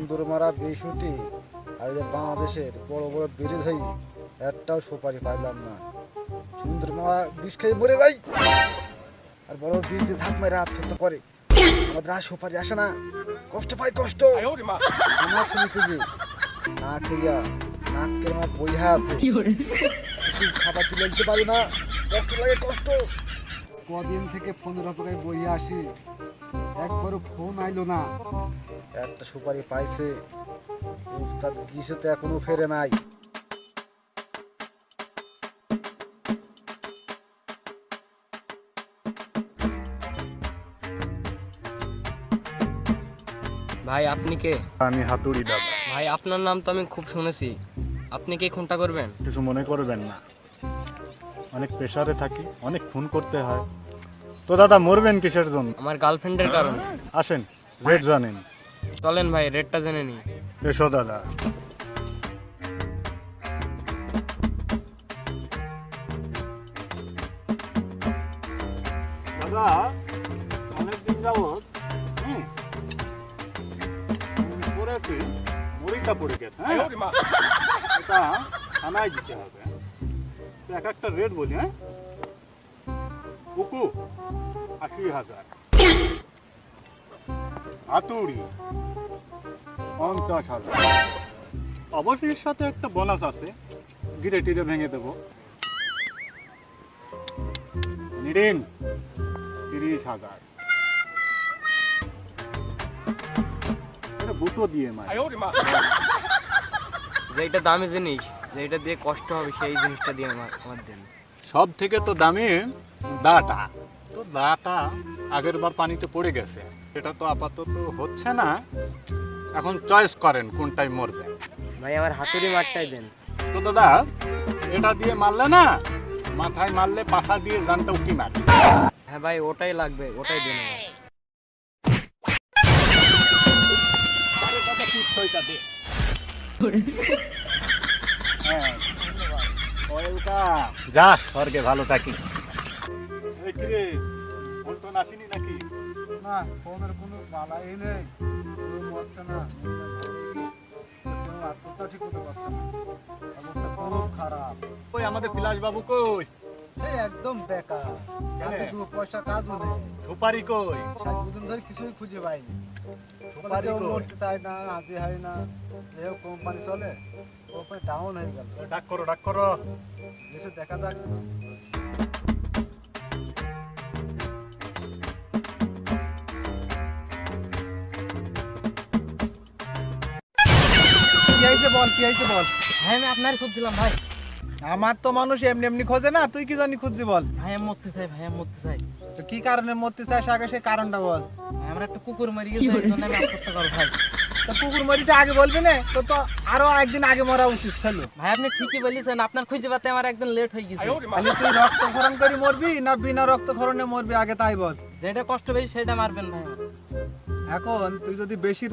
সুন্দর মারা বিশুটি আর এই যে বাংলাদেশের বড় বড় ব্রিজ হই একটাও সুপারি পাইলাম না। সুন্দর মারা বিষ খেয়ে মরে যাই। আর বড় ব্রিজ দিয়ে ঝাঁক মেরে আত্মহত্যা করে। আমাদের আর সুপারি আসে না। কষ্ট পাই কষ্ট। আমার ছেলে খুঁজি না খেয়া নাককে আমার বইহা আছে। খাবার তুলে দিতে পারি না। কষ্ট লাগে কষ্ট। কদিন থেকে ফোনের অপেক্ষায় বইয়ে আসি। একবারও ফোন আইলো না। একটা সুপারি পাইছে। উস্তাদ গিসেতে এখনও ফেরে নাই। ভাই আপনি কে? আমি হাতুড়ি দাদা। ভাই আপনার নাম তো আমি খুব শুনেছি। আপনি কি খুনটা করবেন? কিছু মনে করবেন না। অনেক প্রেশারে থাকি অনেক খুন করতে হয়। তো দাদা মরবেন কিসের জন্য? আমার গার্লফ্রেন্ডের কারণে। আসেন রেট জানেন। চলেন ভাই রেটটা জেনে নিই। এসো দাদা। দাদা অনেকদিন যাবৎ হুম পড়েছি মুড়িটা পড়ে গেছে হ্যাঁ? এটা থানায় দিতে হবে। এক একটা রেট বলি হ্যাঁ? কুকু আশি হাজার। হাতুড়ি পঞ্চাশ হাজার। অবশ্যই সাথে একটা বোনাস আছে গিরে টিরে ভেঙে দেব। নিরিন তিরিশ হাজার। এটা বুতো দিয়ে মার। যেটা দামি জিনিস যেটা দিয়ে কষ্ট হবে সেই জিনিসটা দিয়ে আমার আমার দেন। সব থেকে তো দামি দাটা। তো দাটা আগের বার পানিতে পড়ে গেছে। এটা তো আপাতত হচ্ছে না। এখন চয়েস করেন কোনটাই মরবে। ভাই আমার হাতুড়ি মারটাই দেন। তো দাদা এটা দিয়ে মারলে না মাথায় মারলে পাশা দিয়ে জানটা উকি মার। হ্যাঁ ভাই ওটাই লাগবে ওটাই দেন আমার। যা স্বর্গে ভালো থাকি। আসেনি নাকি? না ফোনের কোনো বালাই নেই। কোনো না। আত্মহত্যা ঠিক করতে পারছে না। অবস্থা খুব খারাপ। ওই আমাদের বিলাস বাবু কই? সেই একদম বেকার। হাতে দু পয়সা কাজও নেই সুপারি কই? দুদিন ধরে কিছুই খুঁজে পাইনি। সুপারি কই? মরতে চায় না হাতে হয় না। এও কোম্পানি চলে কোম্পানি ডাউন হয়ে গেল। ডাক করো ডাক করো। দেখা যাক। কি বল কি হয়েছে বল? ভাই আমি আপনার খুঁজছিলাম ভাই। আমার তো মানুষ এমনি এমনি খোঁজে না তুই কি জানি খুঁজছি বল। ভাই আমি মরতে চাই ভাই আমি মরতে চাই। তো কি কারণে মরতে চাস আগে সে কারণটা বল। আমার একটা কুকুর মরে গেছে এই জন্য আমি আত্মহত্যা করব ভাই। তো কুকুর মরিছে আগে বলবি না তো তো আরও একদিন আগে মরা উচিত ছিল ভাই আপনি ঠিকই বলেছেন আপনার খুঁজে পাতে আমার একদম লেট হয়ে গেছে। খালি তুই রক্তক্ষরণ করে মরবি না বিনা রক্তক্ষরণে মরবি আগে তাই বল। যেটা কষ্ট বেশি সেটা মারবেন ভাই। এখন তুই যদি বেশি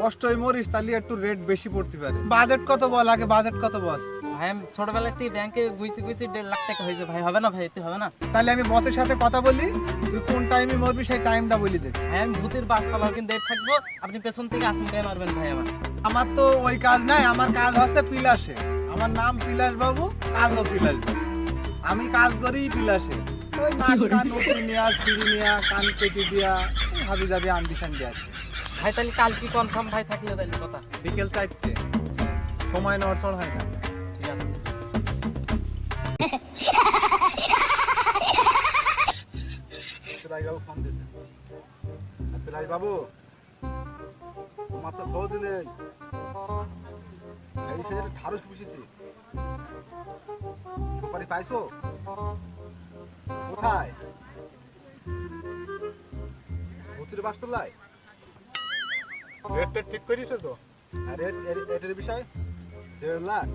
কষ্টই মরিস তাহলে একটু রেট বেশি পড়তে পারে। বাজেট কত বল? আগে বাজেট কত বল? ভাই আমি ছোটবেলা থেকে ব্যাংকে গুইছি গুইছি দেড় লাখ টাকা হয়েছে ভাই। হবে না ভাই? হবে না। তাহলে আমি বসের সাথে কথা বলি তুই কোন টাইমে মরবি সেই টাইমটা বলি দে। ভাই আমি ভূতের বাস কিন্তু দেড় থাকব আপনি পেছন থেকে আসুন দিয়ে মারবেন ভাই আমার। আমার তো ওই কাজ নাই আমার কাজ হচ্ছে পিলাসে আমার নাম পিলাস বাবু কাজও পিলাস বাবু। আমি কাজ করি পিলাসে ওই নাক কান উপরে নেওয়া সিঁড়ি নেওয়া কান কেটে দেওয়া হাবি যাবি আন্ডিশন দেওয়া ভাই তাহলে কাল কি কনফার্ম ভাই থাকলে তাহলে কথা। বিকেল চারটে। সময় নড়চড় হয় না। ঠিক আছে। বাবু ফোন দিয়েছে পিলাই বাবু তোমার তো খোঁজ নেই। এই সে ঢাড়স পুষেছি। সুপারি পাইছো? কোথায়? ভূতির বাস্তলায় রেট টেট ঠিক করিস তো? আর এর- এটার বিষয়? দেড় লাখ।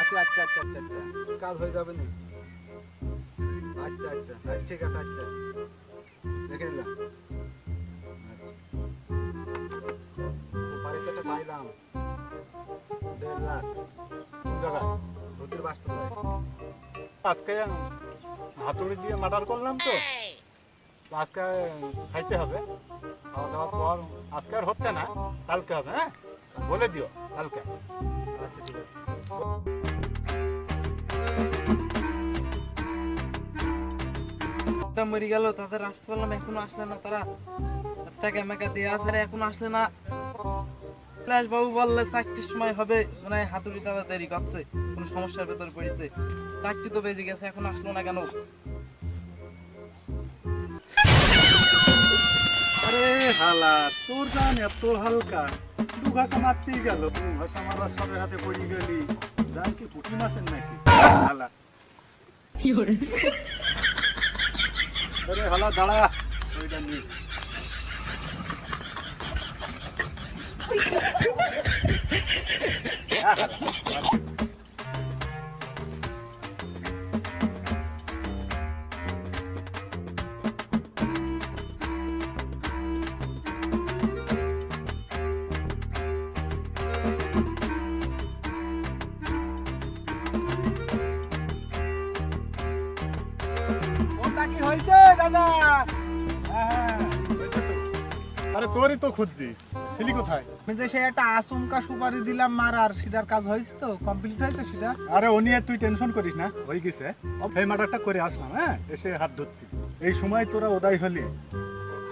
আচ্ছা আচ্ছা আচ্ছা আচ্ছা আচ্ছা। কাজ হয়ে যাবে না আচ্ছা আচ্ছা আচ্ছা ঠিক আছে আচ্ছা। দেখে দিলাম আচ্ছা। পাইলাম। দেড় লাখ। জায়গায় ভূতির বাস্তলায় আজকে হাতুড়ি দিয়ে মার্ডার করলাম তো? আজকে খাইতে হবে। খাওয়া দাওয়ার পর আজকে আর হচ্ছে না কালকে হবে হ্যাঁ? বলে দিও কালকে। আচ্ছা ঠিক আছে। মরে গেল তাদের আসতে পারলাম এখনও আসলে না তারা। টাকা মেকা দিয়ে আসলে এখনও আসলে না। বিলাস বাবু বললে চারটির সময় হবে মানে হয় হাতুড়ি দাদা দেরি করছে কোনো সমস্যার ভেতর পড়েছে। চারটি তো বেজে গেছে এখন আসলো না কেন? হালা তোর গান এত হালকা। দু ঘাসা মারতেই গেল দু ঘাসা মারার সাথে হাতে পড়ে গেলি। গান কি পুঁটি মাছের নাকি? হালা। আরে হালা দাঁড়া। ওইটা নিয়ে। ওটা কি হয়েছে দাদা? হ্যাঁ, আরে তোরই তো খুঁজছি। ছিলি কোথায়? আমি যে সেই একটা আচমকা সুপারি দিলাম মারার সেটার কাজ হয়েছে তো কমপ্লিট হয়েছে সেটা আরে ও নিয়ে তুই টেনশন করিস না হয়ে গেছে। এই মার্ডারটা করে আসলাম হ্যাঁ? এসে হাত ধরছি। এই সময় তোরা ওদাই হলি।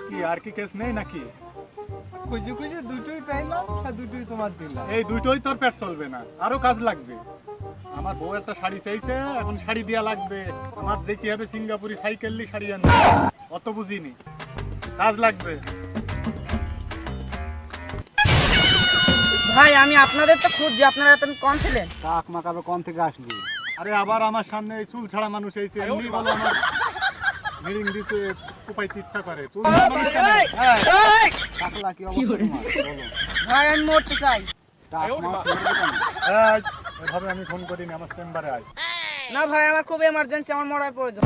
কি আর কি কেস নেই নাকি? খুঁজে খুঁজে দুটোই পাইলাম দুটোই তোমার দিলাম। এই দুটোই তোর পেট চলবে না আরও কাজ লাগবে। আমার বউ একটা শাড়ি চাইছে এখন শাড়ি দেওয়া লাগবে। আমার যেতে হবে সিঙ্গাপুরি সাইকেল শাড়ি আনবে। অত বুঝিনি। কাজ লাগবে। ভাই আমি আপনাদের তো খুঁজছি আপনারা এত কম ছিলেন। কাক মাকাবে কোন থেকে আসলি। আরে আবার আমার সামনে এই চুল ছাড়া মানুষ এইছে এমনি বলো আমার মিটিং দিতে কোপাইতে ইচ্ছা করে। চুল কেন? কাকলা কি অবস্থা তোমার? ভাই আমি মরতে চাই। টাক মাছ এভাবে আমি ফোন করিনি আমার চেম্বারে আয়। না ভাই আমার খুব এমার্জেন্সি আমার মরার প্রয়োজন।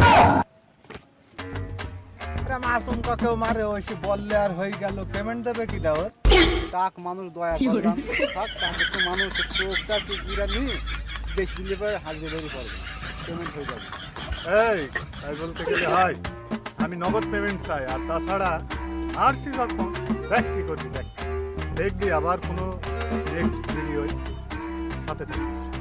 আচমকা কেউ মারে ওই সে বললে আর হয়ে গেল পেমেন্ট দেবে কি দাও টাক মানুষ দয়া করলাম থাক টাক একটু মানুষ চোখটা একটু ঘুরা নি বেশি দিলে পরে হাজিরে বেরিয়ে পড়বে পেমেন্ট হয়ে যাবে। এই তাই বলতে গেলে হয় আমি নগদ পেমেন্ট চাই আর তাছাড়া আসছি যখন দেখ কি করবি দেখ। দেখবি আবার কোনো নেক্সট ভিডিওয় 立ててるんですよ